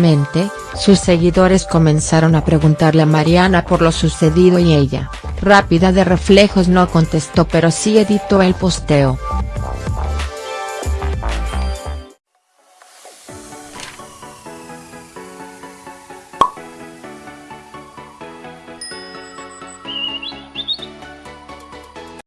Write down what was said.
Mente, sus seguidores comenzaron a preguntarle a Mariana por lo sucedido y ella, rápida de reflejos no contestó pero sí editó el posteo.